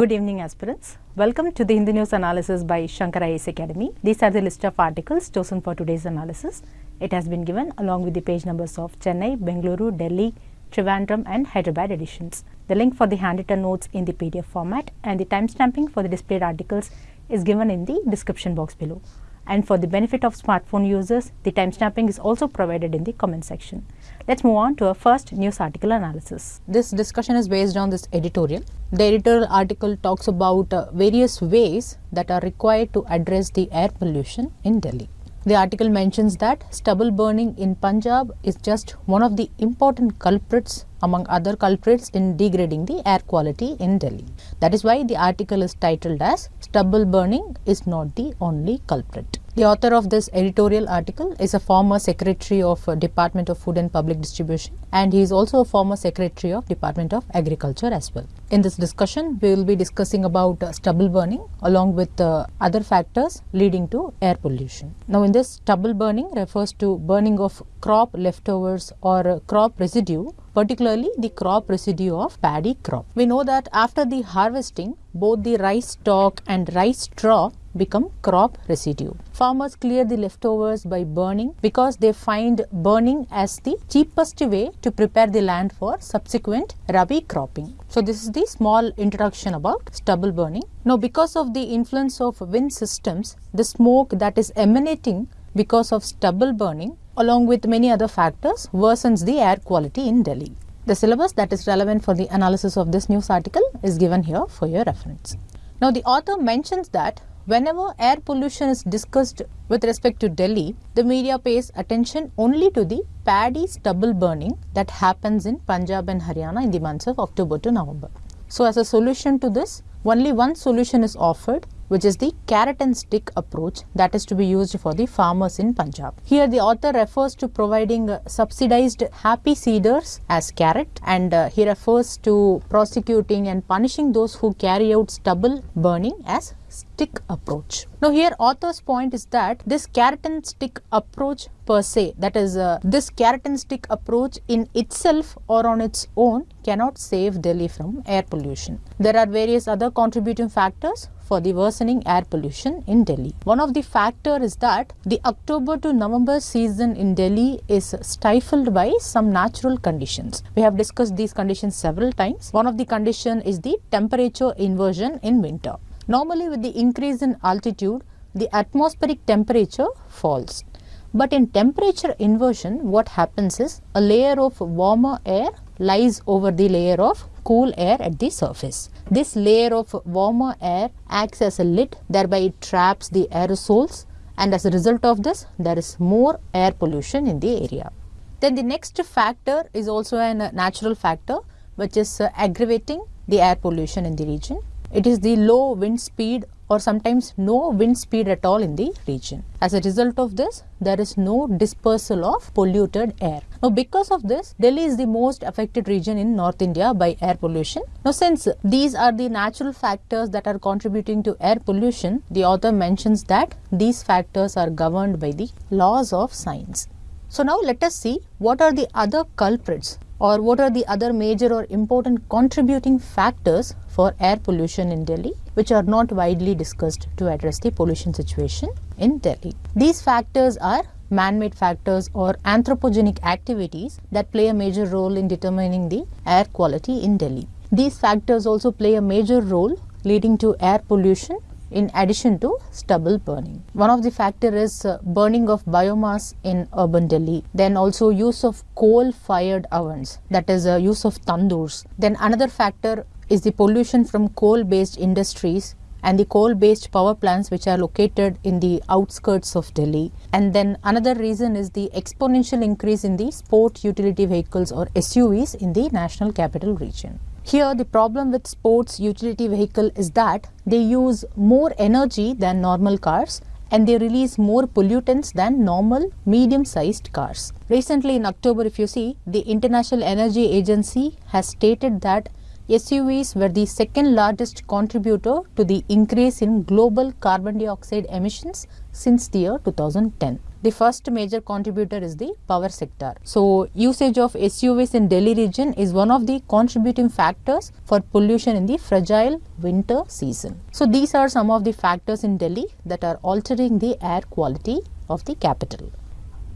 Good evening aspirants. Welcome to the Hindu News analysis by Shankar IAS Academy. These are the list of articles chosen for today's analysis. It has been given along with the page numbers of Chennai, Bengaluru, Delhi, Trivandrum and Hyderabad editions. The link for the handwritten notes in the PDF format and the timestamping for the displayed articles is given in the description box below. And for the benefit of smartphone users, the timestamping is also provided in the comment section. Let's move on to our first news article analysis. This discussion is based on this editorial. The editorial article talks about uh, various ways that are required to address the air pollution in Delhi. The article mentions that stubble burning in Punjab is just one of the important culprits among other culprits in degrading the air quality in Delhi. That is why the article is titled as Stubble Burning is not the only culprit. The author of this editorial article is a former secretary of uh, Department of Food and Public Distribution and he is also a former secretary of Department of Agriculture as well. In this discussion, we will be discussing about uh, stubble burning along with uh, other factors leading to air pollution. Now, in this stubble burning refers to burning of crop leftovers or uh, crop residue particularly the crop residue of paddy crop. We know that after the harvesting, both the rice stalk and rice straw become crop residue. Farmers clear the leftovers by burning because they find burning as the cheapest way to prepare the land for subsequent rabi cropping. So this is the small introduction about stubble burning. Now because of the influence of wind systems, the smoke that is emanating because of stubble burning along with many other factors worsens the air quality in Delhi. The syllabus that is relevant for the analysis of this news article is given here for your reference. Now the author mentions that whenever air pollution is discussed with respect to Delhi, the media pays attention only to the paddy stubble burning that happens in Punjab and Haryana in the months of October to November. So as a solution to this, only one solution is offered which is the carrot and stick approach that is to be used for the farmers in Punjab. Here the author refers to providing uh, subsidized happy seeders as carrot and uh, he refers to prosecuting and punishing those who carry out stubble burning as stick approach. Now here author's point is that this carrot and stick approach per se that is uh, this carrot and stick approach in itself or on its own cannot save Delhi from air pollution. There are various other contributing factors for the worsening air pollution in Delhi. One of the factor is that the October to November season in Delhi is stifled by some natural conditions. We have discussed these conditions several times. One of the condition is the temperature inversion in winter. Normally with the increase in altitude, the atmospheric temperature falls. But in temperature inversion, what happens is a layer of warmer air lies over the layer of cool air at the surface. This layer of warmer air acts as a lid, thereby it traps the aerosols and as a result of this, there is more air pollution in the area. Then the next factor is also a natural factor which is uh, aggravating the air pollution in the region. It is the low wind speed or sometimes no wind speed at all in the region. As a result of this, there is no dispersal of polluted air. Now, because of this, Delhi is the most affected region in North India by air pollution. Now, since these are the natural factors that are contributing to air pollution, the author mentions that these factors are governed by the laws of science. So, now let us see what are the other culprits or what are the other major or important contributing factors for air pollution in Delhi which are not widely discussed to address the pollution situation in Delhi. These factors are man-made factors or anthropogenic activities that play a major role in determining the air quality in Delhi. These factors also play a major role leading to air pollution in addition to stubble burning. One of the factor is uh, burning of biomass in urban Delhi. Then also use of coal fired ovens that is uh, use of tandoors. Then another factor is the pollution from coal based industries and the coal based power plants which are located in the outskirts of Delhi. And then another reason is the exponential increase in the sport utility vehicles or SUVs in the national capital region. Here the problem with sports utility vehicle is that they use more energy than normal cars and they release more pollutants than normal medium sized cars. Recently in October if you see the International Energy Agency has stated that SUVs were the second largest contributor to the increase in global carbon dioxide emissions since the year 2010. The first major contributor is the power sector. So, usage of SUVs in Delhi region is one of the contributing factors for pollution in the fragile winter season. So, these are some of the factors in Delhi that are altering the air quality of the capital.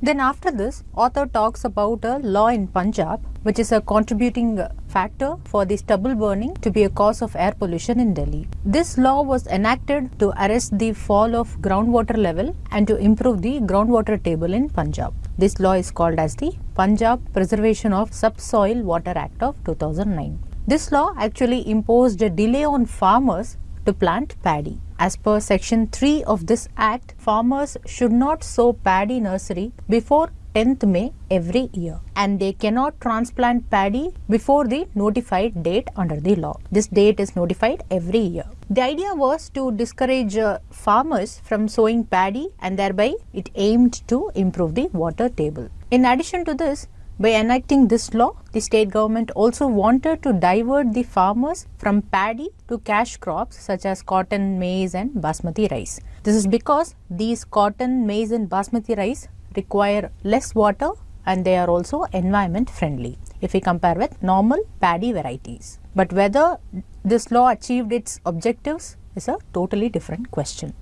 Then after this, author talks about a law in Punjab which is a contributing factor for the stubble burning to be a cause of air pollution in Delhi. This law was enacted to arrest the fall of groundwater level and to improve the groundwater table in Punjab. This law is called as the Punjab Preservation of Subsoil Water Act of 2009. This law actually imposed a delay on farmers to plant paddy. As per section 3 of this act, farmers should not sow paddy nursery before 10th May every year and they cannot transplant paddy before the notified date under the law. This date is notified every year. The idea was to discourage uh, farmers from sowing paddy and thereby it aimed to improve the water table. In addition to this, by enacting this law, the state government also wanted to divert the farmers from paddy to cash crops such as cotton, maize and basmati rice. This is because these cotton, maize and basmati rice require less water and they are also environment friendly if we compare with normal paddy varieties. But whether this law achieved its objectives is a totally different question.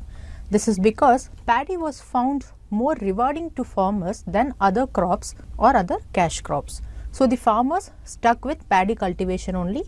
This is because paddy was found more rewarding to farmers than other crops or other cash crops. So, the farmers stuck with paddy cultivation only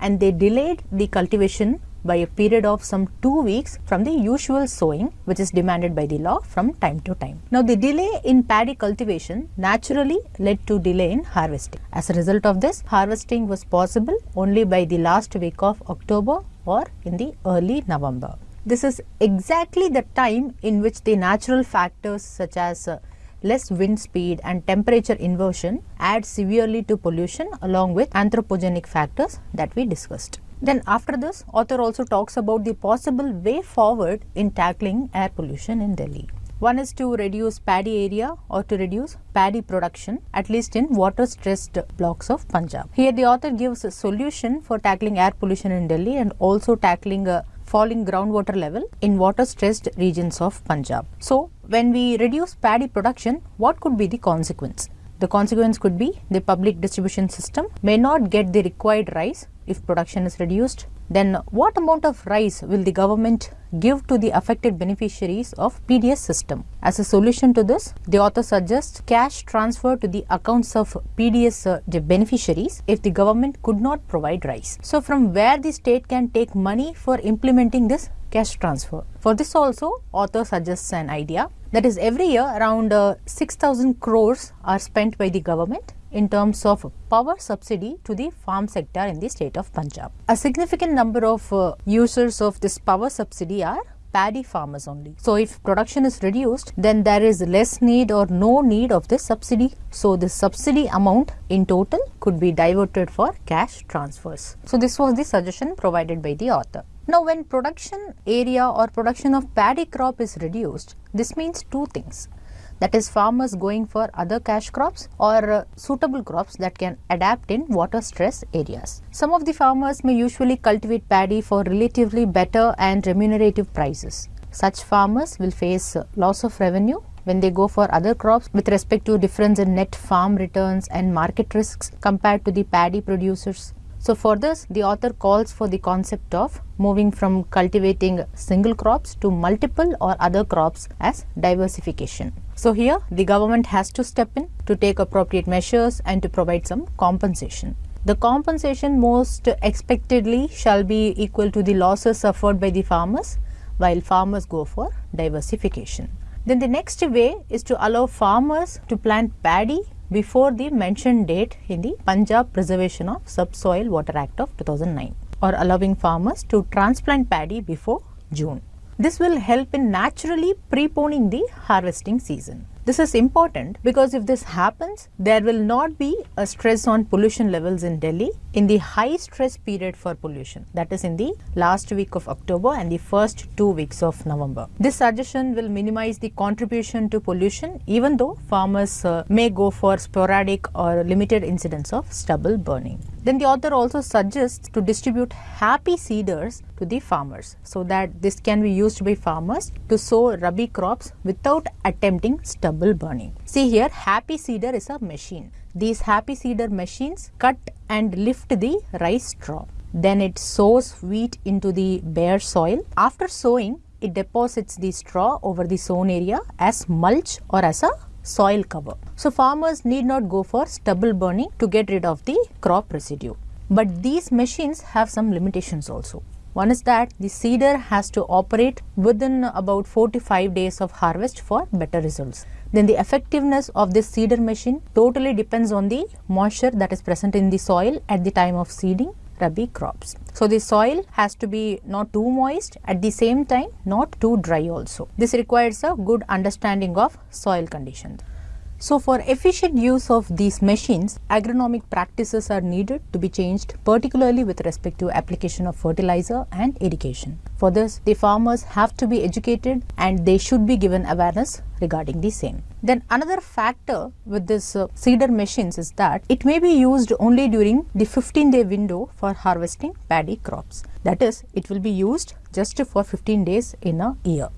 and they delayed the cultivation by a period of some 2 weeks from the usual sowing which is demanded by the law from time to time. Now, the delay in paddy cultivation naturally led to delay in harvesting. As a result of this, harvesting was possible only by the last week of October or in the early November. This is exactly the time in which the natural factors such as uh, less wind speed and temperature inversion add severely to pollution along with anthropogenic factors that we discussed. Then after this, author also talks about the possible way forward in tackling air pollution in Delhi. One is to reduce paddy area or to reduce paddy production at least in water stressed blocks of Punjab. Here the author gives a solution for tackling air pollution in Delhi and also tackling a falling groundwater level in water stressed regions of Punjab. So, when we reduce paddy production, what could be the consequence? The consequence could be the public distribution system may not get the required rice if production is reduced then what amount of rice will the government give to the affected beneficiaries of PDS system? As a solution to this, the author suggests cash transfer to the accounts of PDS uh, beneficiaries if the government could not provide rice. So, from where the state can take money for implementing this cash transfer. For this also, author suggests an idea that is every year around uh, 6000 crores are spent by the government in terms of power subsidy to the farm sector in the state of Punjab. A significant number of uh, users of this power subsidy are paddy farmers only. So, if production is reduced, then there is less need or no need of this subsidy. So, the subsidy amount in total could be diverted for cash transfers. So, this was the suggestion provided by the author. Now, when production area or production of paddy crop is reduced, this means two things that is farmers going for other cash crops or uh, suitable crops that can adapt in water stress areas. Some of the farmers may usually cultivate paddy for relatively better and remunerative prices. Such farmers will face uh, loss of revenue when they go for other crops with respect to difference in net farm returns and market risks compared to the paddy producers. So, for this the author calls for the concept of moving from cultivating single crops to multiple or other crops as diversification. So, here the government has to step in to take appropriate measures and to provide some compensation. The compensation most expectedly shall be equal to the losses suffered by the farmers while farmers go for diversification. Then the next way is to allow farmers to plant paddy before the mentioned date in the Punjab Preservation of Subsoil Water Act of 2009 or allowing farmers to transplant paddy before June. This will help in naturally preponing the harvesting season. This is important because if this happens, there will not be a stress on pollution levels in Delhi in the high stress period for pollution that is in the last week of October and the first two weeks of November. This suggestion will minimize the contribution to pollution even though farmers uh, may go for sporadic or limited incidents of stubble burning. Then the author also suggests to distribute happy seeders to the farmers so that this can be used by farmers to sow rabi crops without attempting stubble burning. See here happy seeder is a machine. These happy seeder machines cut and lift the rice straw. Then it sows wheat into the bare soil. After sowing, it deposits the straw over the sown area as mulch or as a soil cover. So farmers need not go for stubble burning to get rid of the crop residue. But these machines have some limitations also. One is that the seeder has to operate within about 4 to 5 days of harvest for better results. Then the effectiveness of this seeder machine totally depends on the moisture that is present in the soil at the time of seeding rabi crops. So the soil has to be not too moist at the same time not too dry also. This requires a good understanding of soil conditions. So for efficient use of these machines, agronomic practices are needed to be changed particularly with respect to application of fertilizer and irrigation. For this, the farmers have to be educated and they should be given awareness regarding the same. Then another factor with this uh, seeder machines is that it may be used only during the 15 day window for harvesting paddy crops. That is, it will be used just for 15 days in a year.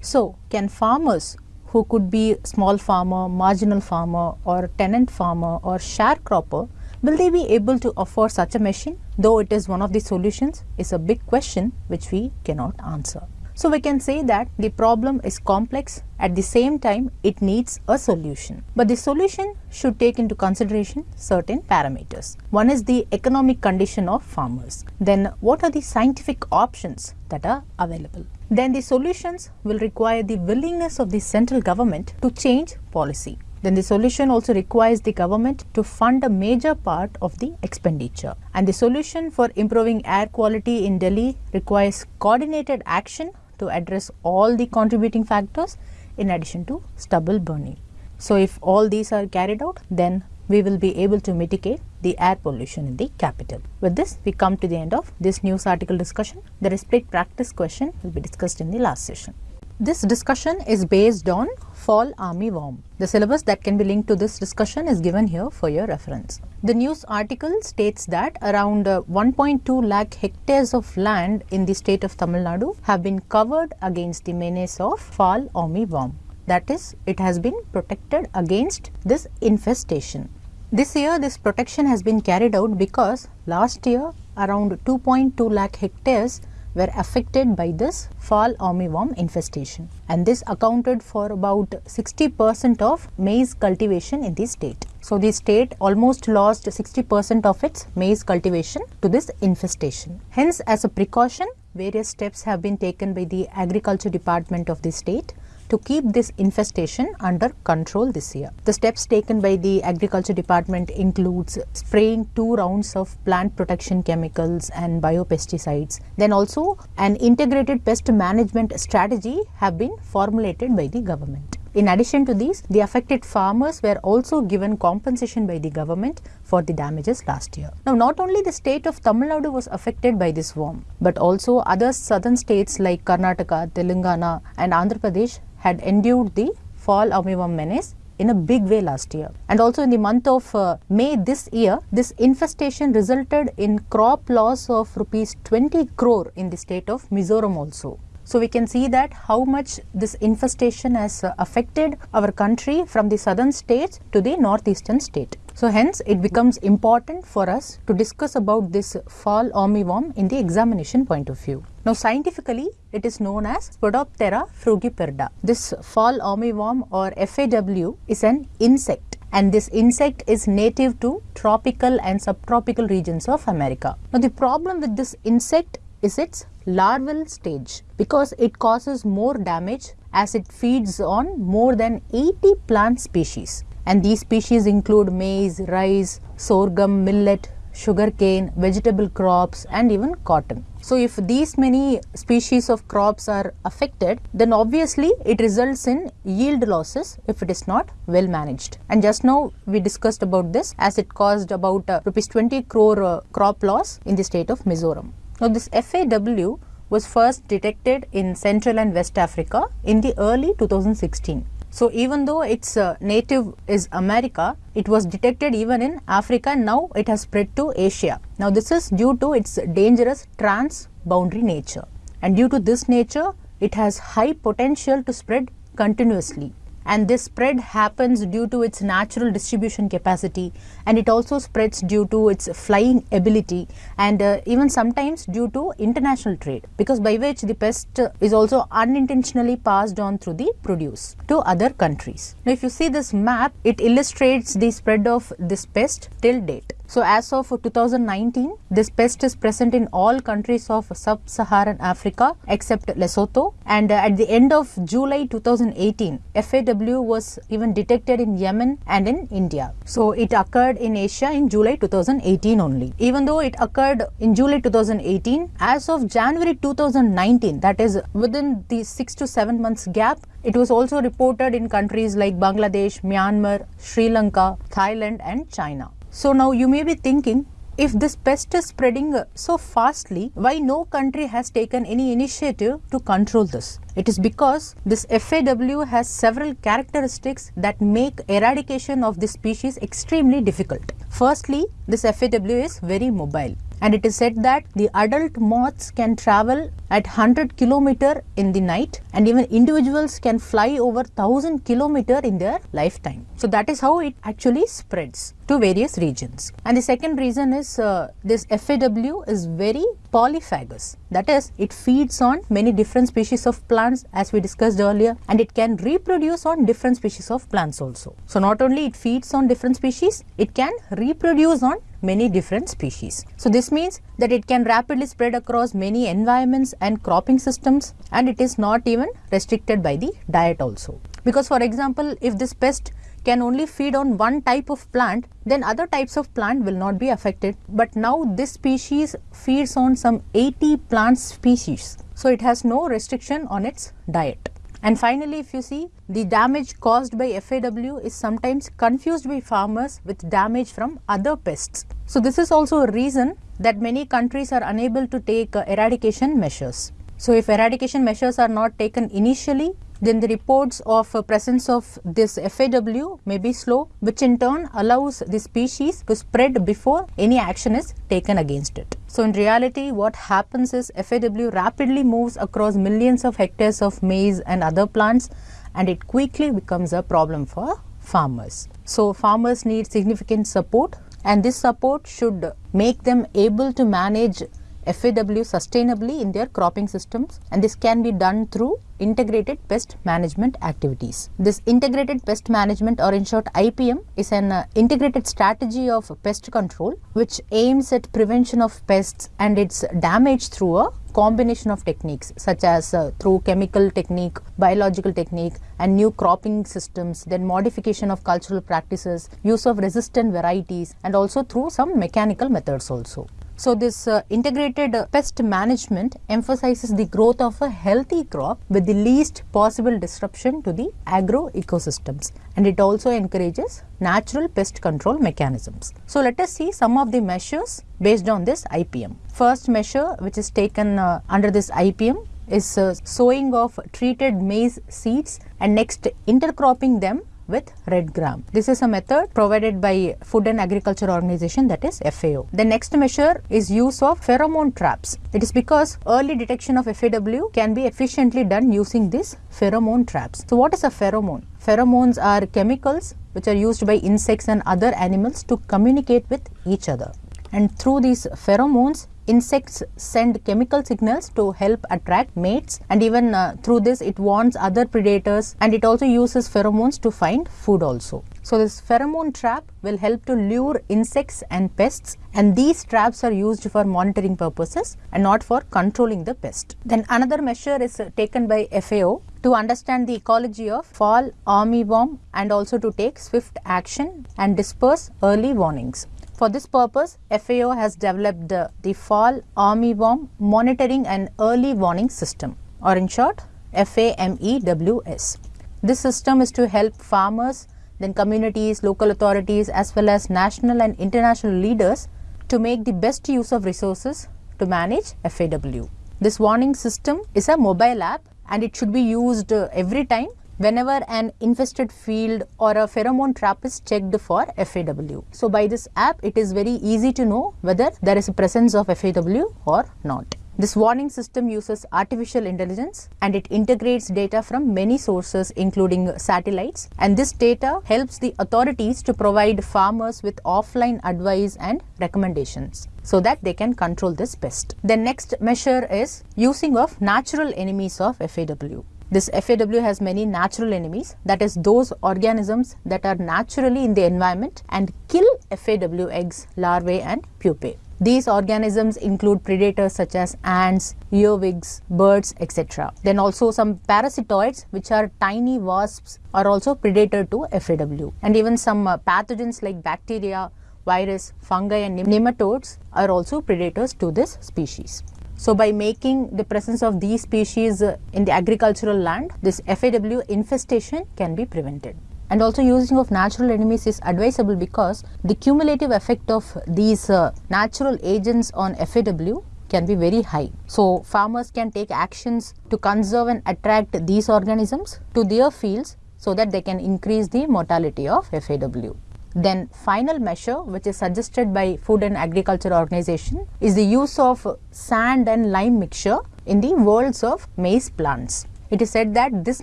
So, can farmers who could be small farmer, marginal farmer or tenant farmer or sharecropper, will they be able to afford such a machine? Though it is one of the solutions is a big question which we cannot answer. So we can say that the problem is complex at the same time it needs a solution. But the solution should take into consideration certain parameters. One is the economic condition of farmers. Then what are the scientific options that are available? Then the solutions will require the willingness of the central government to change policy. Then the solution also requires the government to fund a major part of the expenditure. And the solution for improving air quality in Delhi requires coordinated action to address all the contributing factors in addition to stubble burning. So, if all these are carried out then we will be able to mitigate the air pollution in the capital. With this we come to the end of this news article discussion. The respect practice question will be discussed in the last session. This discussion is based on fall army worm. The syllabus that can be linked to this discussion is given here for your reference. The news article states that around uh, 1.2 lakh hectares of land in the state of Tamil Nadu have been covered against the menace of fall army worm. That is, it has been protected against this infestation. This year this protection has been carried out because last year around 2.2 lakh hectares were affected by this fall armyworm infestation and this accounted for about 60 percent of maize cultivation in the state. So, the state almost lost 60 percent of its maize cultivation to this infestation. Hence, as a precaution, various steps have been taken by the agriculture department of the state to keep this infestation under control this year. The steps taken by the agriculture department includes spraying two rounds of plant protection chemicals and biopesticides. Then also an integrated pest management strategy have been formulated by the government. In addition to these, the affected farmers were also given compensation by the government for the damages last year. Now, not only the state of Tamil Nadu was affected by this worm, but also other southern states like Karnataka, Telangana and Andhra Pradesh had endured the fall armyworm menace in a big way last year. And also in the month of uh, May this year, this infestation resulted in crop loss of rupees 20 crore in the state of Mizoram also. So we can see that how much this infestation has uh, affected our country from the southern states to the northeastern state. So hence it becomes important for us to discuss about this fall armyworm in the examination point of view. Now scientifically it is known as Spodoptera frugiperda. This fall armyworm or FAW is an insect and this insect is native to tropical and subtropical regions of America. Now the problem with this insect is its larval stage because it causes more damage as it feeds on more than 80 plant species and these species include maize, rice, sorghum, millet, sugarcane, vegetable crops and even cotton. So if these many species of crops are affected, then obviously it results in yield losses if it is not well managed. And just now we discussed about this as it caused about uh, rupees 20 crore uh, crop loss in the state of Mizoram. Now this FAW was first detected in Central and West Africa in the early 2016. So even though its uh, native is America, it was detected even in Africa. Now it has spread to Asia. Now this is due to its dangerous transboundary nature. And due to this nature it has high potential to spread continuously and this spread happens due to its natural distribution capacity and it also spreads due to its flying ability and uh, even sometimes due to international trade because by which the pest is also unintentionally passed on through the produce to other countries. Now if you see this map it illustrates the spread of this pest till date. So as of 2019, this pest is present in all countries of sub-Saharan Africa except Lesotho and uh, at the end of July 2018, FAW was even detected in Yemen and in India. So it occurred in Asia in July 2018 only. Even though it occurred in July 2018, as of January 2019, that is within the 6 to 7 months gap, it was also reported in countries like Bangladesh, Myanmar, Sri Lanka, Thailand and China. So now you may be thinking if this pest is spreading so fastly, why no country has taken any initiative to control this? It is because this FAW has several characteristics that make eradication of this species extremely difficult. Firstly, this FAW is very mobile and it is said that the adult moths can travel at 100 kilometer in the night and even individuals can fly over 1000 kilometer in their lifetime. So that is how it actually spreads to various regions. And the second reason is uh, this FAW is very polyphagous. That is, it feeds on many different species of plants as we discussed earlier and it can reproduce on different species of plants also. So not only it feeds on different species, it can reproduce on many different species. So this means that it can rapidly spread across many environments and cropping systems and it is not even restricted by the diet also. Because for example, if this pest can only feed on one type of plant, then other types of plant will not be affected. But now this species feeds on some 80 plant species. So it has no restriction on its diet. And finally, if you see, the damage caused by FAW is sometimes confused by farmers with damage from other pests. So this is also a reason that many countries are unable to take eradication measures. So if eradication measures are not taken initially, then the reports of uh, presence of this FAW may be slow, which in turn allows the species to spread before any action is taken against it. So in reality, what happens is FAW rapidly moves across millions of hectares of maize and other plants and it quickly becomes a problem for farmers. So farmers need significant support and this support should make them able to manage FAW sustainably in their cropping systems and this can be done through integrated pest management activities. This integrated pest management or in short IPM is an uh, integrated strategy of pest control which aims at prevention of pests and its damage through a combination of techniques such as uh, through chemical technique, biological technique and new cropping systems, then modification of cultural practices, use of resistant varieties and also through some mechanical methods also. So this uh, integrated uh, pest management emphasizes the growth of a healthy crop with the least possible disruption to the agro ecosystems and it also encourages natural pest control mechanisms. So let us see some of the measures based on this IPM. First measure which is taken uh, under this IPM is uh, sowing of treated maize seeds and next intercropping them with red gram. This is a method provided by Food and Agriculture Organization that is FAO. The next measure is use of pheromone traps. It is because early detection of FAW can be efficiently done using these pheromone traps. So what is a pheromone? Pheromones are chemicals which are used by insects and other animals to communicate with each other. And through these pheromones, insects send chemical signals to help attract mates and even uh, through this it warns other predators and it also uses pheromones to find food also. So this pheromone trap will help to lure insects and pests and these traps are used for monitoring purposes and not for controlling the pest. Then another measure is taken by FAO to understand the ecology of fall armyworm and also to take swift action and disperse early warnings. For this purpose, FAO has developed the, Fall Armyworm Monitoring and Early Warning System or in short FAMEWS. This system is to help farmers, then communities, local authorities as well as national and international leaders to make the best use of resources to manage FAW. This warning system is a mobile app and it should be used uh, every time whenever an infested field or a pheromone trap is checked for FAW. So by this app, it is very easy to know whether there is a presence of FAW or not. This warning system uses artificial intelligence and it integrates data from many sources including satellites and this data helps the authorities to provide farmers with offline advice and recommendations so that they can control this pest. The next measure is using of natural enemies of FAW. This FAW has many natural enemies that is those organisms that are naturally in the environment and kill FAW eggs, larvae and pupae. These organisms include predators such as ants, earwigs, birds, etc. Then also some parasitoids which are tiny wasps are also predator to FAW. And even some uh, pathogens like bacteria, virus, fungi and nematodes are also predators to this species. So by making the presence of these species uh, in the agricultural land, this FAW infestation can be prevented and also using of natural enemies is advisable because the cumulative effect of these uh, natural agents on FAW can be very high. So farmers can take actions to conserve and attract these organisms to their fields so that they can increase the mortality of FAW. Then final measure which is suggested by Food and Agriculture Organization is the use of sand and lime mixture in the whorls of maize plants. It is said that this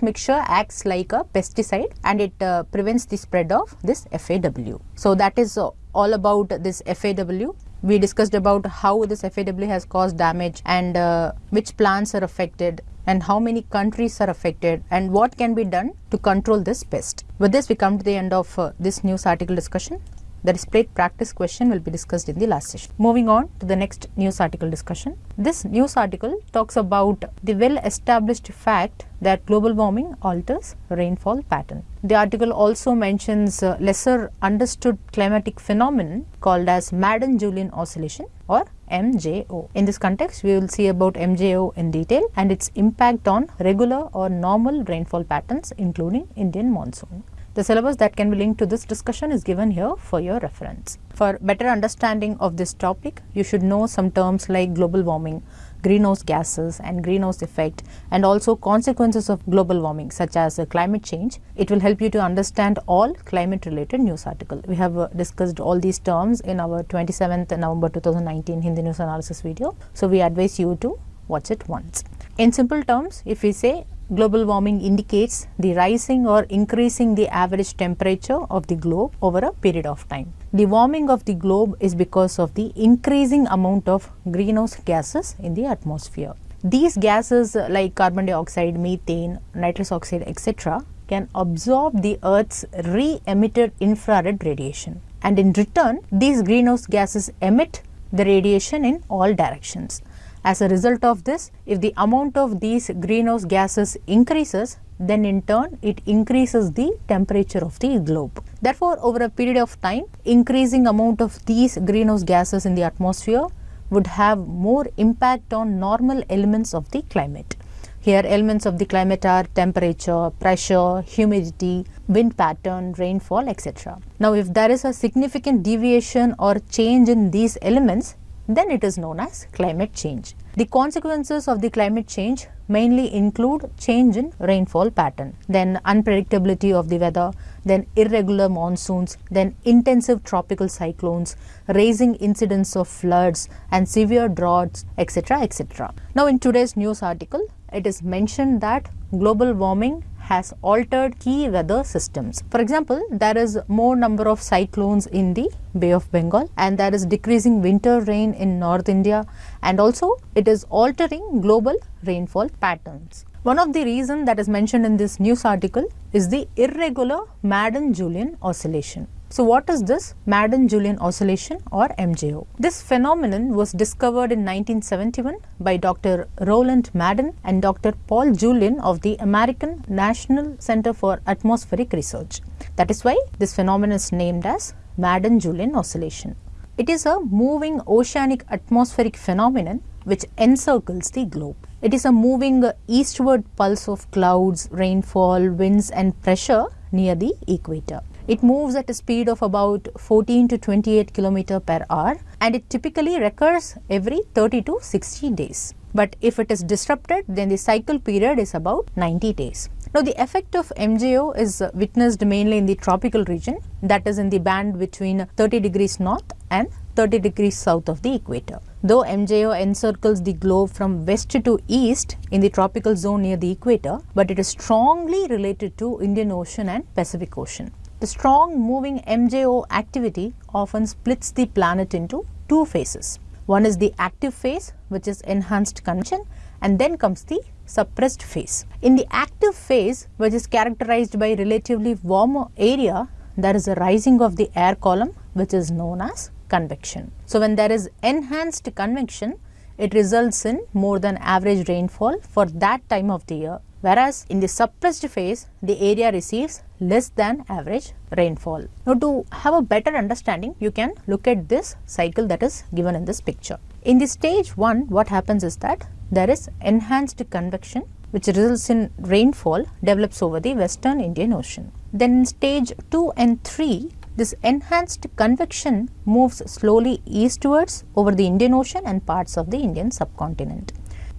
mixture acts like a pesticide and it uh, prevents the spread of this FAW. So that is uh, all about this FAW. We discussed about how this FAW has caused damage and uh, which plants are affected and how many countries are affected and what can be done to control this pest. With this we come to the end of uh, this news article discussion. The displayed practice question will be discussed in the last session. Moving on to the next news article discussion. This news article talks about the well established fact that global warming alters rainfall pattern. The article also mentions lesser understood climatic phenomenon called as Madden-Julian oscillation or MJO. In this context, we will see about MJO in detail and its impact on regular or normal rainfall patterns including Indian monsoon. The syllabus that can be linked to this discussion is given here for your reference. For better understanding of this topic, you should know some terms like global warming, greenhouse gases and greenhouse effect and also consequences of global warming such as uh, climate change. It will help you to understand all climate related news article. We have uh, discussed all these terms in our 27th November 2019 Hindu news analysis video. So, we advise you to watch it once. In simple terms, if we say global warming indicates the rising or increasing the average temperature of the globe over a period of time. The warming of the globe is because of the increasing amount of greenhouse gases in the atmosphere. These gases like carbon dioxide, methane, nitrous oxide etc. can absorb the earth's re-emitted infrared radiation and in return these greenhouse gases emit the radiation in all directions. As a result of this, if the amount of these greenhouse gases increases, then in turn it increases the temperature of the globe. Therefore, over a period of time, increasing amount of these greenhouse gases in the atmosphere would have more impact on normal elements of the climate. Here elements of the climate are temperature, pressure, humidity, wind pattern, rainfall, etc. Now, if there is a significant deviation or change in these elements, then it is known as climate change. The consequences of the climate change mainly include change in rainfall pattern, then unpredictability of the weather, then irregular monsoons, then intensive tropical cyclones, raising incidence of floods and severe droughts, etc. etc. Now, in today's news article, it is mentioned that global warming has altered key weather systems. For example, there is more number of cyclones in the Bay of Bengal and there is decreasing winter rain in North India and also it is altering global rainfall patterns. One of the reasons that is mentioned in this news article is the irregular Madden-Julian oscillation. So what is this Madden-Julian oscillation or MJO? This phenomenon was discovered in 1971 by Dr. Roland Madden and Dr. Paul Julian of the American National Center for Atmospheric Research. That is why this phenomenon is named as Madden-Julian oscillation. It is a moving oceanic atmospheric phenomenon which encircles the globe. It is a moving eastward pulse of clouds, rainfall, winds and pressure near the equator. It moves at a speed of about 14 to 28 km per hour and it typically recurs every 30 to 60 days. But if it is disrupted, then the cycle period is about 90 days. Now, the effect of MJO is witnessed mainly in the tropical region that is in the band between 30 degrees north and 30 degrees south of the equator. Though MJO encircles the globe from west to east in the tropical zone near the equator, but it is strongly related to Indian Ocean and Pacific Ocean. The strong moving MJO activity often splits the planet into two phases. One is the active phase which is enhanced convection and then comes the suppressed phase. In the active phase which is characterized by relatively warmer area there is a rising of the air column which is known as convection. So, when there is enhanced convection, it results in more than average rainfall for that time of the year. Whereas in the suppressed phase, the area receives less than average rainfall. Now, to have a better understanding, you can look at this cycle that is given in this picture. In the stage 1, what happens is that there is enhanced convection which results in rainfall develops over the western Indian Ocean. Then in stage 2 and 3, this enhanced convection moves slowly eastwards over the Indian Ocean and parts of the Indian subcontinent.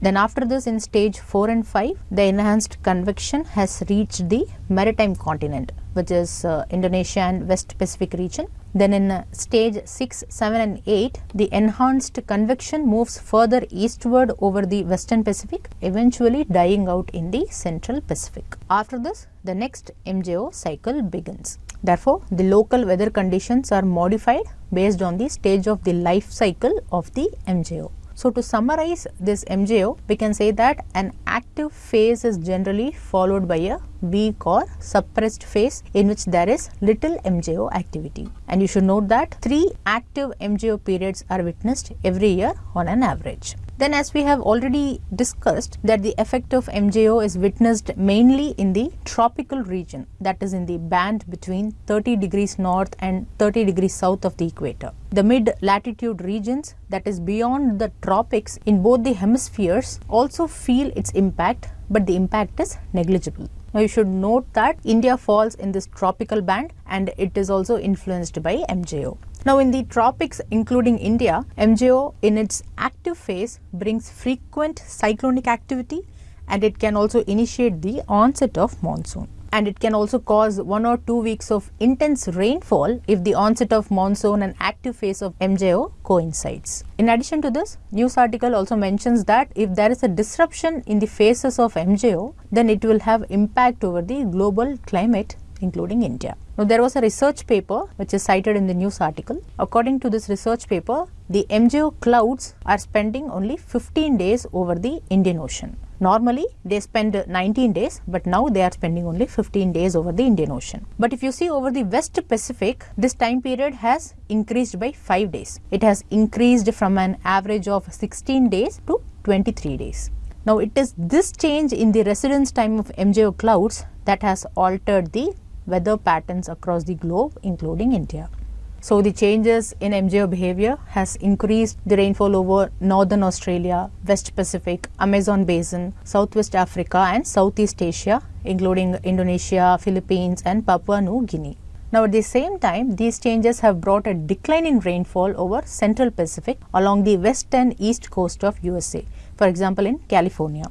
Then after this in stage 4 and 5, the enhanced convection has reached the maritime continent which is uh, Indonesia and West Pacific region. Then in uh, stage 6, 7 and 8, the enhanced convection moves further eastward over the Western Pacific, eventually dying out in the Central Pacific. After this, the next MJO cycle begins. Therefore, the local weather conditions are modified based on the stage of the life cycle of the MJO. So, to summarize this MJO, we can say that an active phase is generally followed by a weak or suppressed phase in which there is little MJO activity. And you should note that three active MJO periods are witnessed every year on an average. Then as we have already discussed that the effect of MJO is witnessed mainly in the tropical region that is in the band between 30 degrees north and 30 degrees south of the equator. The mid latitude regions that is beyond the tropics in both the hemispheres also feel its impact but the impact is negligible. Now you should note that India falls in this tropical band and it is also influenced by MJO. Now in the tropics including India, MJO in its active phase brings frequent cyclonic activity and it can also initiate the onset of monsoon and it can also cause one or two weeks of intense rainfall if the onset of monsoon and active phase of MJO coincides. In addition to this, news article also mentions that if there is a disruption in the phases of MJO, then it will have impact over the global climate including India. Now, there was a research paper which is cited in the news article. According to this research paper, the MJO clouds are spending only 15 days over the Indian Ocean. Normally, they spend 19 days, but now they are spending only 15 days over the Indian Ocean. But if you see over the West Pacific, this time period has increased by 5 days. It has increased from an average of 16 days to 23 days. Now, it is this change in the residence time of MJO clouds that has altered the weather patterns across the globe including India. So, the changes in MJO behavior has increased the rainfall over northern Australia, West Pacific, Amazon basin, Southwest Africa and Southeast Asia including Indonesia, Philippines and Papua New Guinea. Now, at the same time, these changes have brought a decline in rainfall over Central Pacific along the west and east coast of USA, for example, in California.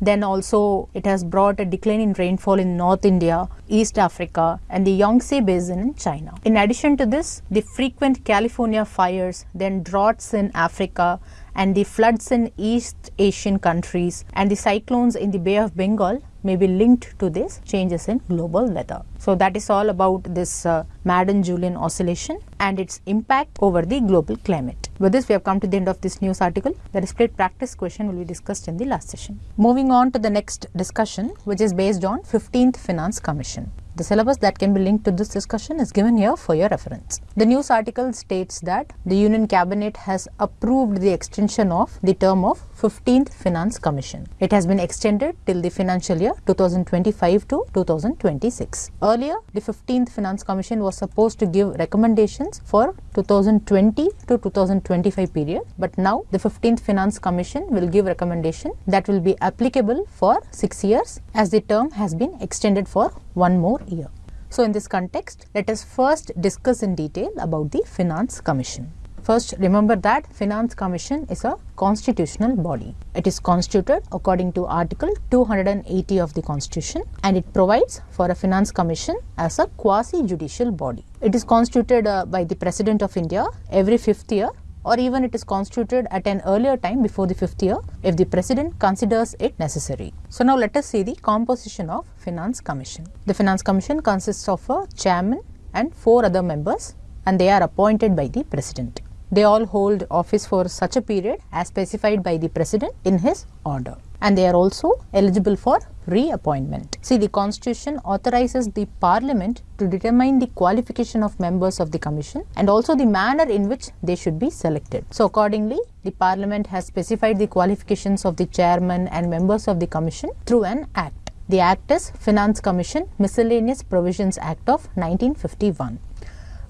Then also it has brought a decline in rainfall in North India, East Africa and the Yangtze Basin in China. In addition to this, the frequent California fires, then droughts in Africa and the floods in East Asian countries and the cyclones in the Bay of Bengal may be linked to these changes in global weather. So, that is all about this uh, Madden-Julian oscillation and its impact over the global climate. With this, we have come to the end of this news article. The split practice question will be discussed in the last session. Moving on to the next discussion, which is based on 15th Finance Commission. The syllabus that can be linked to this discussion is given here for your reference. The news article states that the Union Cabinet has approved the extension of the term of 15th Finance Commission. It has been extended till the financial year 2025 to 2026. Earlier, the 15th Finance Commission was supposed to give recommendations for 2020 to 2025 period, but now the 15th Finance Commission will give recommendation that will be applicable for 6 years as the term has been extended for one more year. So, in this context, let us first discuss in detail about the Finance Commission. First, remember that Finance Commission is a constitutional body. It is constituted according to Article 280 of the Constitution and it provides for a Finance Commission as a quasi-judicial body. It is constituted uh, by the President of India every fifth year or even it is constituted at an earlier time before the fifth year if the President considers it necessary. So now let us see the composition of Finance Commission. The Finance Commission consists of a chairman and four other members and they are appointed by the President. They all hold office for such a period as specified by the President in his order and they are also eligible for reappointment. See, the Constitution authorizes the Parliament to determine the qualification of members of the Commission and also the manner in which they should be selected. So, accordingly, the Parliament has specified the qualifications of the Chairman and members of the Commission through an Act. The Act is Finance Commission Miscellaneous Provisions Act of 1951.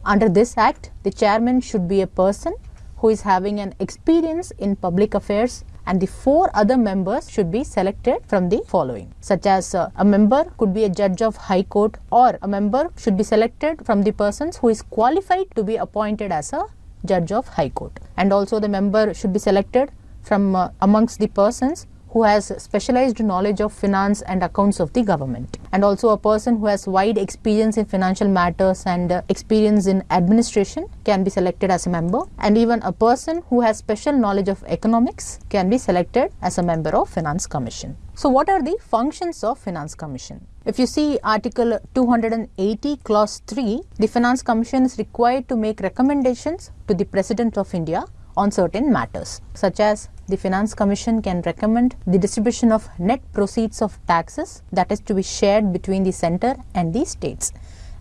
Under this Act, the Chairman should be a person who is having an experience in public affairs and the four other members should be selected from the following such as uh, a member could be a judge of high court or a member should be selected from the persons who is qualified to be appointed as a judge of high court. And also the member should be selected from uh, amongst the persons who has specialized knowledge of finance and accounts of the government and also a person who has wide experience in financial matters and uh, experience in administration can be selected as a member and even a person who has special knowledge of economics can be selected as a member of finance commission. So what are the functions of finance commission? If you see article 280 clause 3 the finance commission is required to make recommendations to the president of india on certain matters such as the finance commission can recommend the distribution of net proceeds of taxes that is to be shared between the center and the states.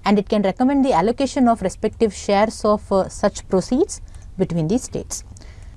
And it can recommend the allocation of respective shares of uh, such proceeds between the states.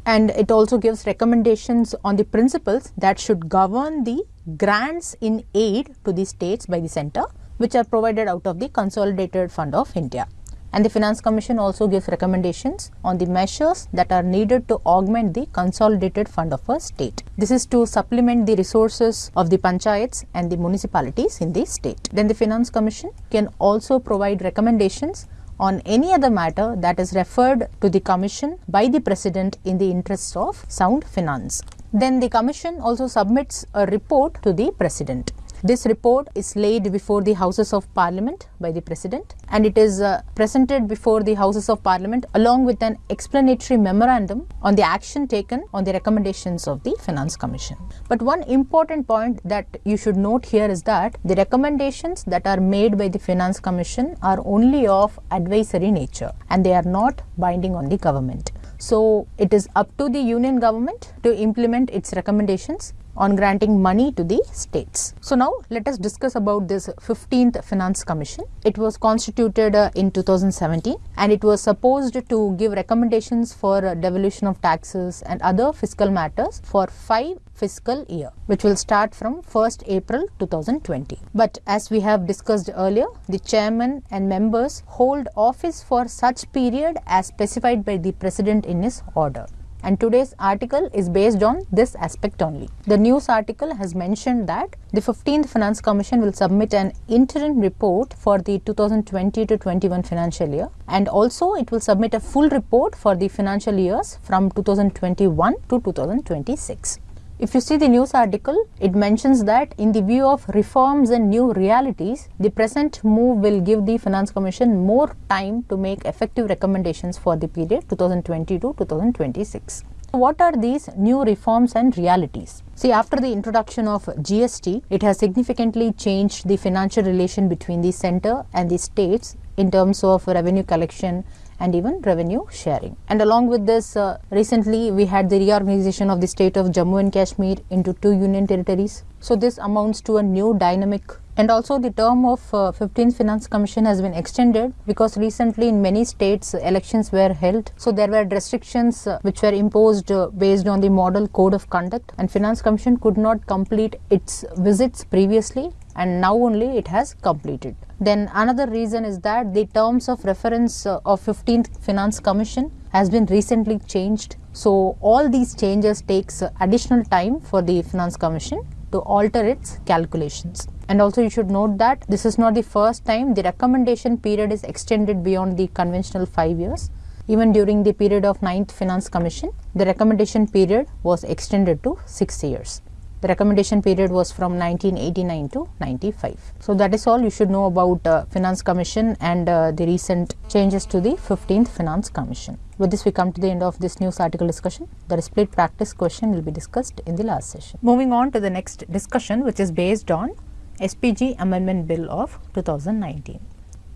And it also gives recommendations on the principles that should govern the grants in aid to the states by the center which are provided out of the consolidated fund of India and the Finance Commission also gives recommendations on the measures that are needed to augment the consolidated fund of a state. This is to supplement the resources of the panchayats and the municipalities in the state. Then the Finance Commission can also provide recommendations on any other matter that is referred to the Commission by the President in the interests of sound finance. Then the Commission also submits a report to the President. This report is laid before the Houses of Parliament by the President and it is uh, presented before the Houses of Parliament along with an explanatory memorandum on the action taken on the recommendations of the Finance Commission. But one important point that you should note here is that the recommendations that are made by the Finance Commission are only of advisory nature and they are not binding on the government. So it is up to the union government to implement its recommendations on granting money to the states. So now let us discuss about this 15th Finance Commission. It was constituted uh, in 2017 and it was supposed to give recommendations for uh, devolution of taxes and other fiscal matters for five fiscal year which will start from 1st April 2020. But as we have discussed earlier, the chairman and members hold office for such period as specified by the president in his order and today's article is based on this aspect only. The news article has mentioned that the 15th Finance Commission will submit an interim report for the 2020 to 21 financial year and also it will submit a full report for the financial years from 2021 to 2026. If you see the news article, it mentions that in the view of reforms and new realities, the present move will give the Finance Commission more time to make effective recommendations for the period 2020 to 2026. What are these new reforms and realities? See, after the introduction of GST, it has significantly changed the financial relation between the center and the states in terms of revenue collection and even revenue sharing. And along with this, uh, recently we had the reorganization of the state of Jammu and Kashmir into two union territories. So this amounts to a new dynamic and also the term of uh, 15th Finance Commission has been extended because recently in many states uh, elections were held. So there were restrictions uh, which were imposed uh, based on the model code of conduct and Finance Commission could not complete its visits previously and now only it has completed. Then another reason is that the terms of reference uh, of 15th Finance Commission has been recently changed. So all these changes takes uh, additional time for the Finance Commission to alter its calculations. And also you should note that this is not the first time the recommendation period is extended beyond the conventional 5 years. even during the period of 9th Finance Commission, the recommendation period was extended to 6 years. The recommendation period was from 1989 to 95. So that is all you should know about uh, Finance Commission and uh, the recent changes to the 15th Finance Commission. With this we come to the end of this news article discussion. The split practice question will be discussed in the last session. Moving on to the next discussion which is based on SPG Amendment Bill of 2019.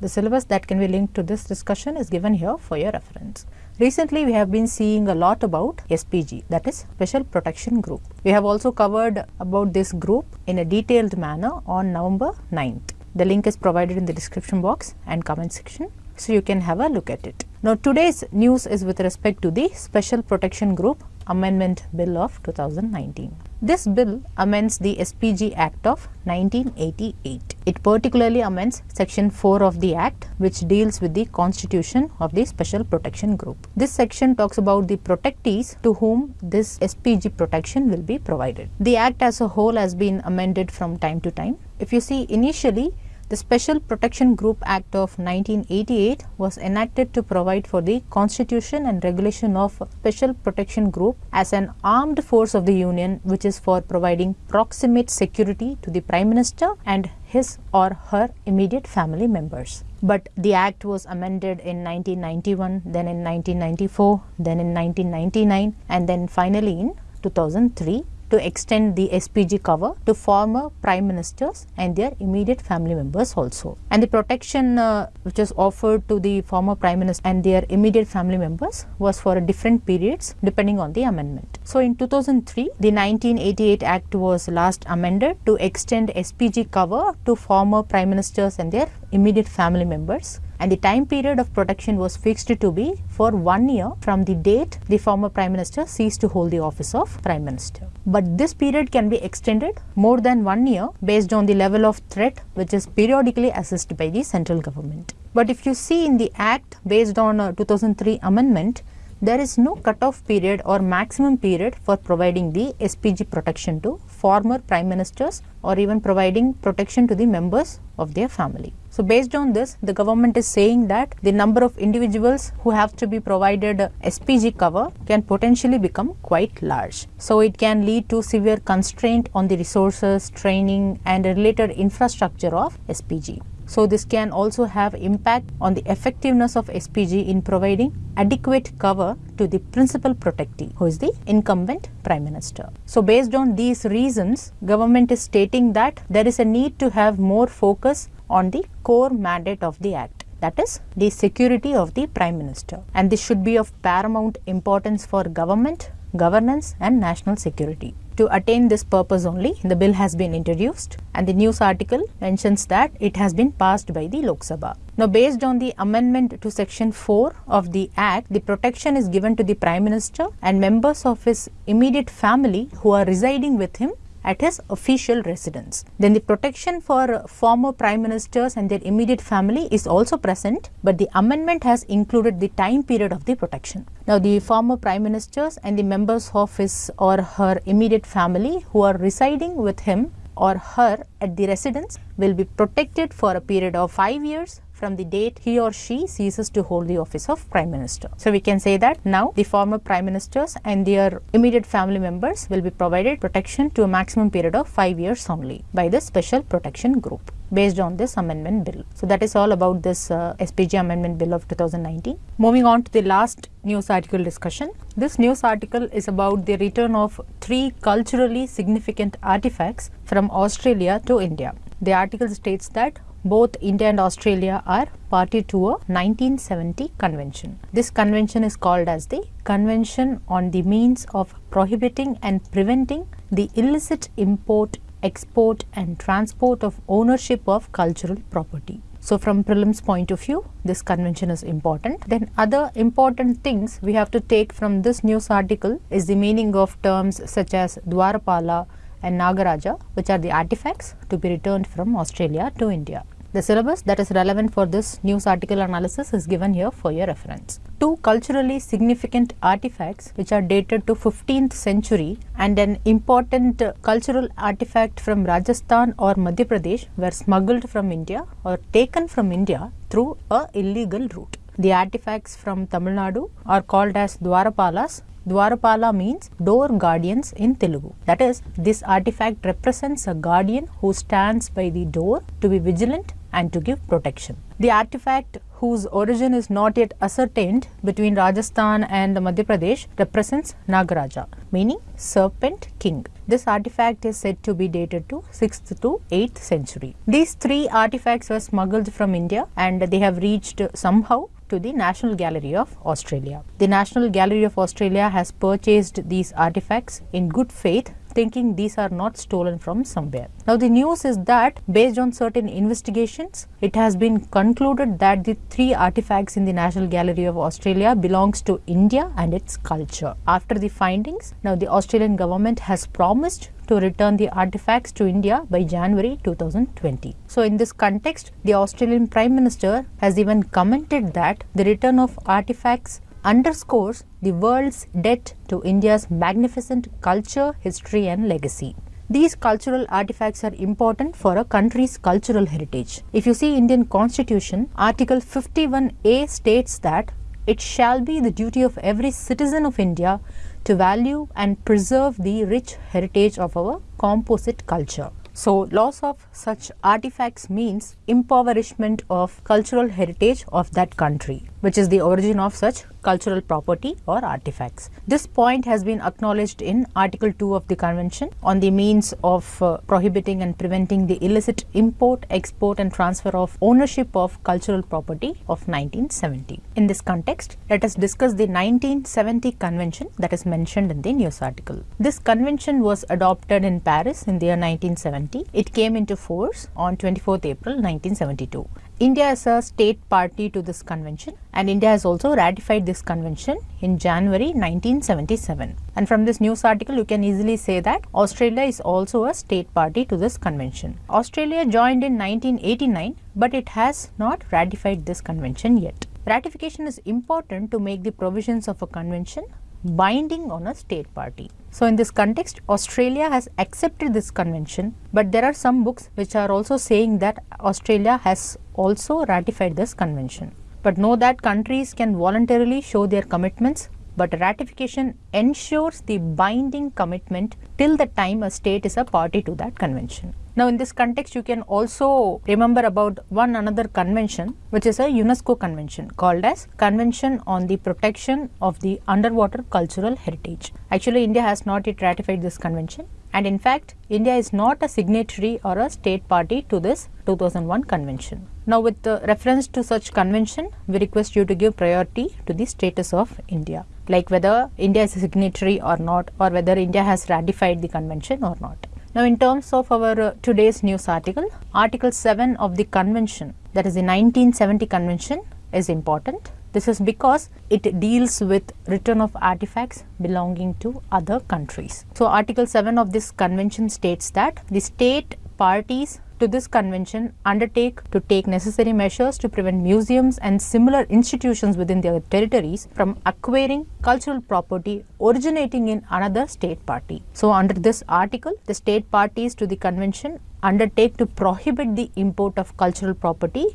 The syllabus that can be linked to this discussion is given here for your reference. Recently, we have been seeing a lot about SPG, that is Special Protection Group. We have also covered about this group in a detailed manner on November 9th. The link is provided in the description box and comment section, so you can have a look at it. Now, today's news is with respect to the Special Protection Group Amendment Bill of 2019. This bill amends the SPG Act of 1988. It particularly amends Section 4 of the Act, which deals with the constitution of the Special Protection Group. This section talks about the protectees to whom this SPG protection will be provided. The Act as a whole has been amended from time to time. If you see initially, the Special Protection Group Act of 1988 was enacted to provide for the constitution and regulation of Special Protection Group as an armed force of the Union which is for providing proximate security to the Prime Minister and his or her immediate family members. But the Act was amended in 1991, then in 1994, then in 1999 and then finally in 2003 to extend the SPG cover to former prime ministers and their immediate family members also. And the protection uh, which was offered to the former prime minister and their immediate family members was for different periods depending on the amendment. So in 2003, the 1988 Act was last amended to extend SPG cover to former prime ministers and their immediate family members and the time period of protection was fixed to be for one year from the date the former prime minister ceased to hold the office of prime minister. But this period can be extended more than one year based on the level of threat which is periodically assessed by the central government. But if you see in the act based on a 2003 amendment, there is no cutoff period or maximum period for providing the SPG protection to former prime ministers or even providing protection to the members of their family. So based on this, the government is saying that the number of individuals who have to be provided SPG cover can potentially become quite large. So it can lead to severe constraint on the resources, training and related infrastructure of SPG. So this can also have impact on the effectiveness of SPG in providing adequate cover to the principal protectee who is the incumbent prime minister. So based on these reasons, government is stating that there is a need to have more focus on the core mandate of the Act that is the security of the Prime Minister and this should be of paramount importance for government, governance and national security. To attain this purpose only, the bill has been introduced and the news article mentions that it has been passed by the Lok Sabha. Now, based on the amendment to section 4 of the Act, the protection is given to the Prime Minister and members of his immediate family who are residing with him at his official residence. Then the protection for former prime ministers and their immediate family is also present, but the amendment has included the time period of the protection. Now, the former prime ministers and the members of his or her immediate family who are residing with him or her at the residence will be protected for a period of 5 years from the date he or she ceases to hold the office of Prime Minister. So we can say that now the former Prime Ministers and their immediate family members will be provided protection to a maximum period of 5 years only by the Special Protection Group based on this amendment bill. So that is all about this uh, SPG amendment bill of 2019. Moving on to the last news article discussion. This news article is about the return of three culturally significant artifacts from Australia to India. The article states that both India and Australia are party to a 1970 convention. This convention is called as the Convention on the Means of Prohibiting and Preventing the Illicit Import, Export and Transport of Ownership of Cultural Property. So from prelims point of view, this convention is important. Then other important things we have to take from this news article is the meaning of terms such as Dwarapala and Nagaraja, which are the artifacts to be returned from Australia to India. The syllabus that is relevant for this news article analysis is given here for your reference. Two culturally significant artifacts which are dated to 15th century and an important cultural artifact from Rajasthan or Madhya Pradesh were smuggled from India or taken from India through a illegal route. the artifacts from Tamil Nadu are called as Dwarapalas. Dwarapala means door guardians in Telugu. That is, this artifact represents a guardian who stands by the door to be vigilant and to give protection. The artifact whose origin is not yet ascertained between Rajasthan and Madhya Pradesh represents Nagaraja, meaning serpent king. This artifact is said to be dated to 6th to 8th century. These three artifacts were smuggled from India and they have reached somehow to the National Gallery of Australia. The National Gallery of Australia has purchased these artifacts in good faith thinking these are not stolen from somewhere. Now the news is that based on certain investigations, it has been concluded that the three artifacts in the National Gallery of Australia belongs to India and its culture. After the findings, now the Australian government has promised to return the artifacts to India by January 2020. So in this context, the Australian Prime Minister has even commented that the return of artifacts underscores the world's debt to India's magnificent culture, history and legacy. These cultural artifacts are important for a country's cultural heritage. If you see Indian constitution, article 51A states that it shall be the duty of every citizen of India to value and preserve the rich heritage of our composite culture. So, loss of such artifacts means impoverishment of cultural heritage of that country, which is the origin of such cultural property or artifacts. This point has been acknowledged in Article 2 of the Convention on the means of uh, prohibiting and preventing the illicit import, export and transfer of ownership of cultural property of 1970. In this context, let us discuss the 1970 Convention that is mentioned in the news article. This convention was adopted in Paris in the year 1970. It came into force on 24th April 1972. India is a state party to this convention and India has also ratified this convention in January 1977. And from this news article, you can easily say that Australia is also a state party to this convention. Australia joined in 1989, but it has not ratified this convention yet. Ratification is important to make the provisions of a convention binding on a state party. So, in this context, Australia has accepted this convention, but there are some books which are also saying that Australia has also ratified this convention. But know that countries can voluntarily show their commitments, but ratification ensures the binding commitment till the time a state is a party to that convention. Now, in this context, you can also remember about one another convention, which is a UNESCO convention called as Convention on the Protection of the Underwater Cultural Heritage. Actually, India has not yet ratified this convention. And in fact, India is not a signatory or a state party to this 2001 convention. Now, with reference to such convention, we request you to give priority to the status of India, like whether India is a signatory or not, or whether India has ratified the convention or not. Now, in terms of our uh, today's news article, Article 7 of the convention, that is the 1970 convention, is important. This is because it deals with return of artifacts belonging to other countries. So, Article 7 of this convention states that the state parties to this convention undertake to take necessary measures to prevent museums and similar institutions within their territories from acquiring cultural property originating in another state party. So, under this article, the state parties to the convention undertake to prohibit the import of cultural property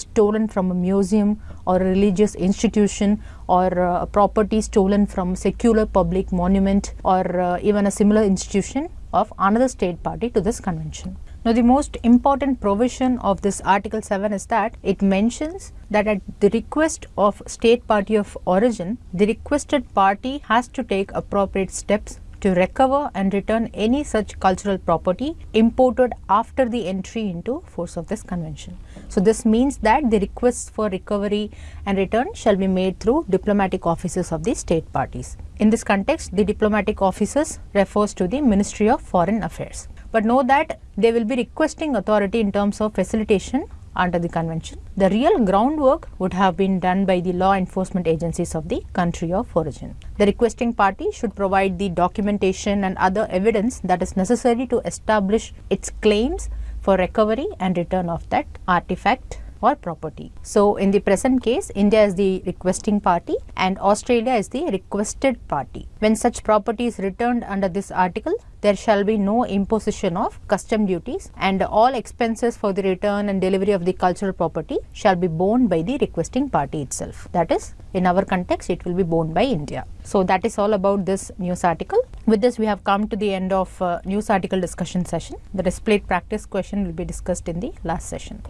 stolen from a museum or a religious institution or uh, property stolen from secular public monument or uh, even a similar institution of another state party to this convention. Now, the most important provision of this Article 7 is that it mentions that at the request of state party of origin, the requested party has to take appropriate steps to recover and return any such cultural property imported after the entry into force of this convention. So, this means that the requests for recovery and return shall be made through diplomatic offices of the state parties. In this context, the diplomatic offices refers to the Ministry of Foreign Affairs but know that they will be requesting authority in terms of facilitation under the convention. The real groundwork would have been done by the law enforcement agencies of the country of origin. The requesting party should provide the documentation and other evidence that is necessary to establish its claims for recovery and return of that artifact or property. So, in the present case, India is the requesting party and Australia is the requested party. When such property is returned under this article, there shall be no imposition of custom duties and all expenses for the return and delivery of the cultural property shall be borne by the requesting party itself. That is, in our context, it will be borne by India. So, that is all about this news article. With this, we have come to the end of uh, news article discussion session. The displayed practice question will be discussed in the last session.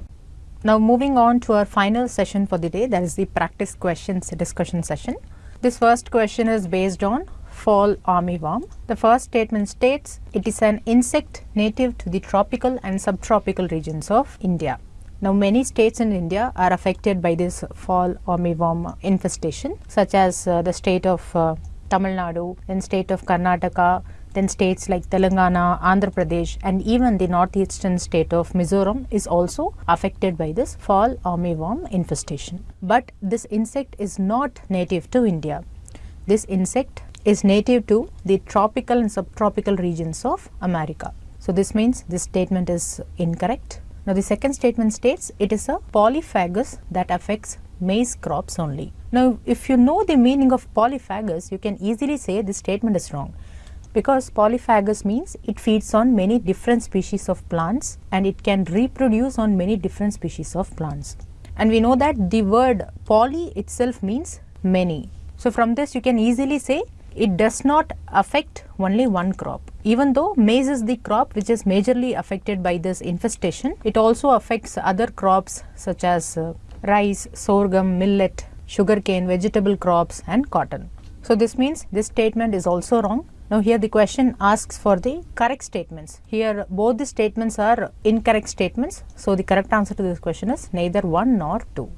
Now, moving on to our final session for the day, that is the practice questions discussion session. This first question is based on fall armyworm. The first statement states it is an insect native to the tropical and subtropical regions of India. Now, many states in India are affected by this fall armyworm infestation, such as uh, the state of uh, Tamil Nadu, then state of Karnataka, then states like Telangana, Andhra Pradesh, and even the northeastern state of Mizoram is also affected by this fall armyworm infestation. But this insect is not native to India. This insect is native to the tropical and subtropical regions of America. So, this means this statement is incorrect. Now, the second statement states it is a polyphagous that affects maize crops only. Now, if you know the meaning of polyphagous, you can easily say this statement is wrong because polyphagous means it feeds on many different species of plants and it can reproduce on many different species of plants. And we know that the word poly itself means many. So, from this you can easily say it does not affect only one crop. Even though maize is the crop which is majorly affected by this infestation, it also affects other crops such as uh, rice, sorghum, millet, sugarcane, vegetable crops and cotton. So, this means this statement is also wrong. Now, here the question asks for the correct statements. Here both the statements are incorrect statements. So, the correct answer to this question is neither 1 nor 2.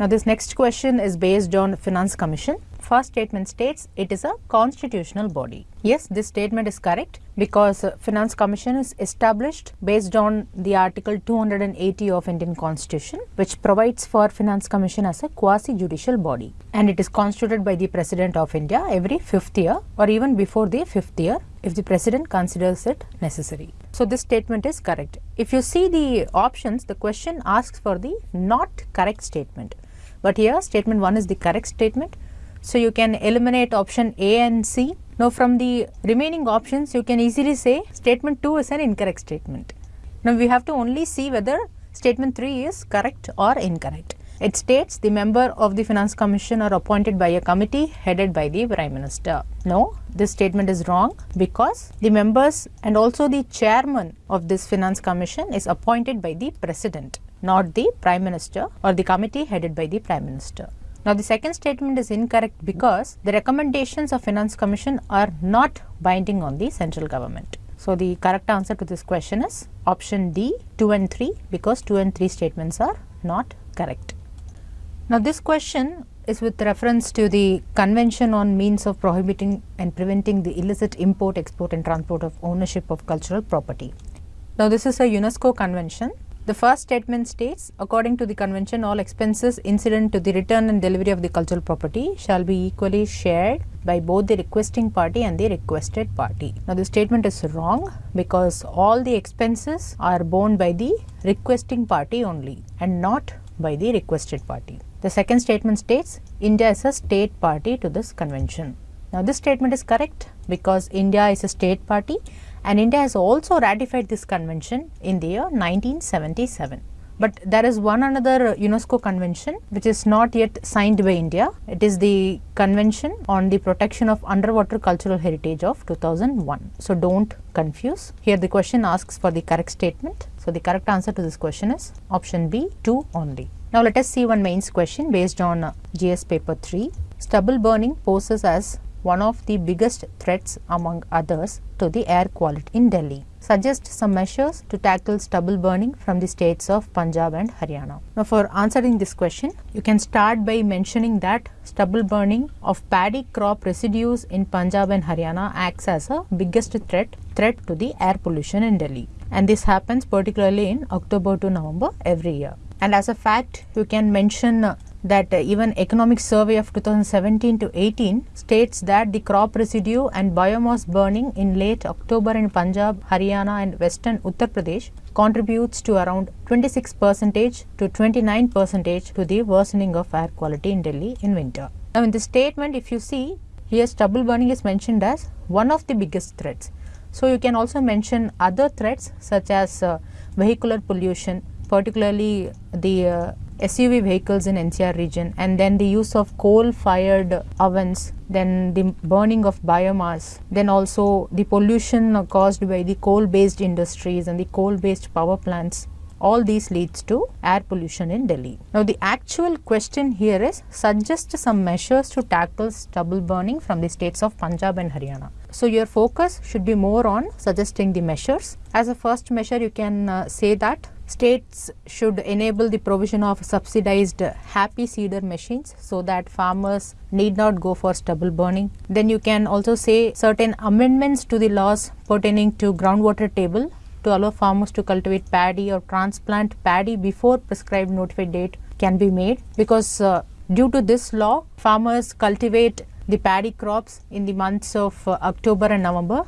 Now, this next question is based on Finance Commission. First statement states it is a constitutional body. Yes, this statement is correct because uh, Finance Commission is established based on the Article 280 of Indian Constitution which provides for Finance Commission as a quasi-judicial body and it is constituted by the President of India every fifth year or even before the fifth year if the President considers it necessary. So, this statement is correct. If you see the options, the question asks for the not correct statement but here statement 1 is the correct statement. So, you can eliminate option A and C. Now, from the remaining options you can easily say statement 2 is an incorrect statement. Now, we have to only see whether statement 3 is correct or incorrect. It states the member of the finance commission are appointed by a committee headed by the prime minister. No, this statement is wrong because the members and also the chairman of this finance commission is appointed by the president not the Prime Minister or the committee headed by the Prime Minister. Now, the second statement is incorrect because the recommendations of Finance Commission are not binding on the central government. So, the correct answer to this question is option D 2 and 3 because 2 and 3 statements are not correct. Now, this question is with reference to the Convention on Means of Prohibiting and Preventing the Illicit Import, Export and Transport of Ownership of Cultural Property. Now, this is a UNESCO convention the first statement states, according to the convention, all expenses incident to the return and delivery of the cultural property shall be equally shared by both the requesting party and the requested party. Now, the statement is wrong because all the expenses are borne by the requesting party only and not by the requested party. The second statement states, India is a state party to this convention. Now, this statement is correct because India is a state party and India has also ratified this convention in the year 1977. But there is one another uh, UNESCO convention which is not yet signed by India. It is the Convention on the Protection of Underwater Cultural Heritage of 2001. So, do not confuse. Here the question asks for the correct statement. So, the correct answer to this question is option B 2 only. Now, let us see one mains question based on uh, GS paper 3. Stubble burning poses as one of the biggest threats among others to the air quality in Delhi. Suggest some measures to tackle stubble burning from the states of Punjab and Haryana. Now, for answering this question, you can start by mentioning that stubble burning of paddy crop residues in Punjab and Haryana acts as a biggest threat threat to the air pollution in Delhi. And this happens particularly in October to November every year. And as a fact, you can mention that uh, even economic survey of 2017 to 18 states that the crop residue and biomass burning in late October in Punjab, Haryana and western Uttar Pradesh contributes to around 26 percentage to 29 percentage to the worsening of air quality in Delhi in winter. Now in this statement if you see here stubble burning is mentioned as one of the biggest threats. So you can also mention other threats such as uh, vehicular pollution particularly the uh, SUV vehicles in NCR region and then the use of coal fired ovens then the burning of biomass then also the pollution caused by the coal based industries and the coal based power plants all these leads to air pollution in Delhi. Now the actual question here is suggest some measures to tackle stubble burning from the states of Punjab and Haryana. So your focus should be more on suggesting the measures. As a first measure you can uh, say that states should enable the provision of subsidized happy seeder machines so that farmers need not go for stubble burning. Then you can also say certain amendments to the laws pertaining to groundwater table to allow farmers to cultivate paddy or transplant paddy before prescribed notified date can be made because uh, due to this law farmers cultivate the paddy crops in the months of uh, October and November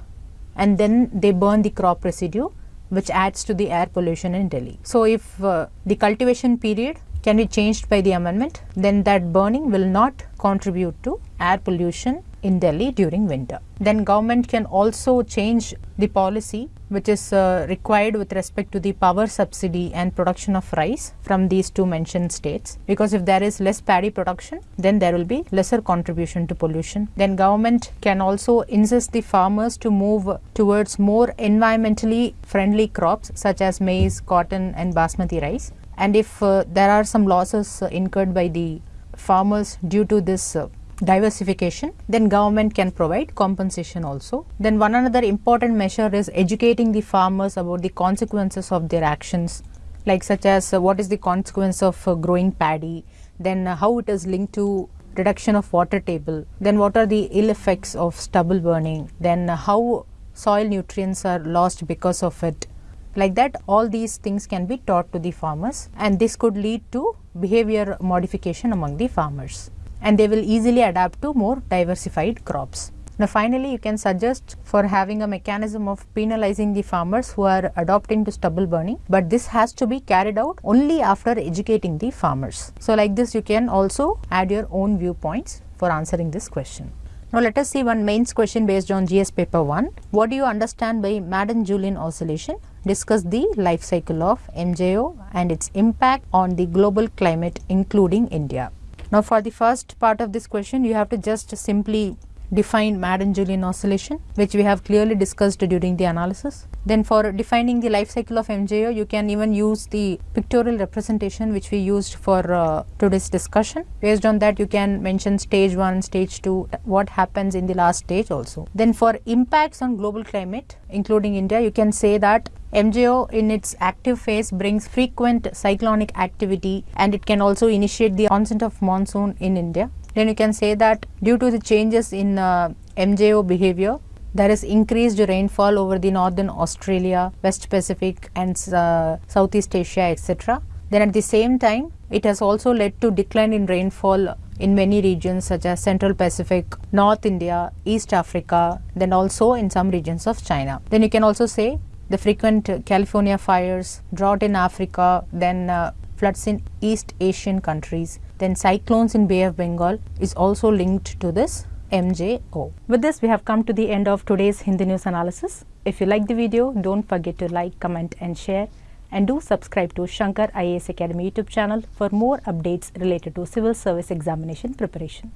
and then they burn the crop residue which adds to the air pollution in Delhi. So, if uh, the cultivation period can be changed by the amendment then that burning will not contribute to air pollution in Delhi during winter. Then government can also change the policy which is uh, required with respect to the power subsidy and production of rice from these two mentioned states because if there is less paddy production then there will be lesser contribution to pollution. Then government can also insist the farmers to move towards more environmentally friendly crops such as maize, cotton and basmati rice and if uh, there are some losses uh, incurred by the farmers due to this uh, diversification then government can provide compensation also. Then one another important measure is educating the farmers about the consequences of their actions like such as uh, what is the consequence of uh, growing paddy? Then how it is linked to reduction of water table? Then what are the ill effects of stubble burning? Then how soil nutrients are lost because of it like that all these things can be taught to the farmers and this could lead to behavior modification among the farmers and they will easily adapt to more diversified crops. Now finally, you can suggest for having a mechanism of penalizing the farmers who are adopting to stubble burning, but this has to be carried out only after educating the farmers. So like this, you can also add your own viewpoints for answering this question. Now let us see one mains question based on GS paper 1. What do you understand by Madden-Julian oscillation? Discuss the life cycle of MJO and its impact on the global climate including India. Now for the first part of this question, you have to just simply define Madden-Julian oscillation, which we have clearly discussed during the analysis. Then for defining the life cycle of MJO, you can even use the pictorial representation which we used for uh, today's discussion. Based on that, you can mention stage 1, stage 2, what happens in the last stage also. Then for impacts on global climate, including India, you can say that MJO in its active phase brings frequent cyclonic activity and it can also initiate the onset of monsoon in India. Then you can say that due to the changes in uh, MJO behavior, there is increased rainfall over the northern Australia, West Pacific and uh, Southeast Asia etc. Then at the same time it has also led to decline in rainfall in many regions such as Central Pacific, North India, East Africa, then also in some regions of China. Then you can also say the frequent California fires, drought in Africa, then uh, floods in East Asian countries, then cyclones in Bay of Bengal is also linked to this MJO. With this, we have come to the end of today's Hindu news analysis. If you like the video, don't forget to like, comment and share. And do subscribe to Shankar IAS Academy YouTube channel for more updates related to civil service examination preparation.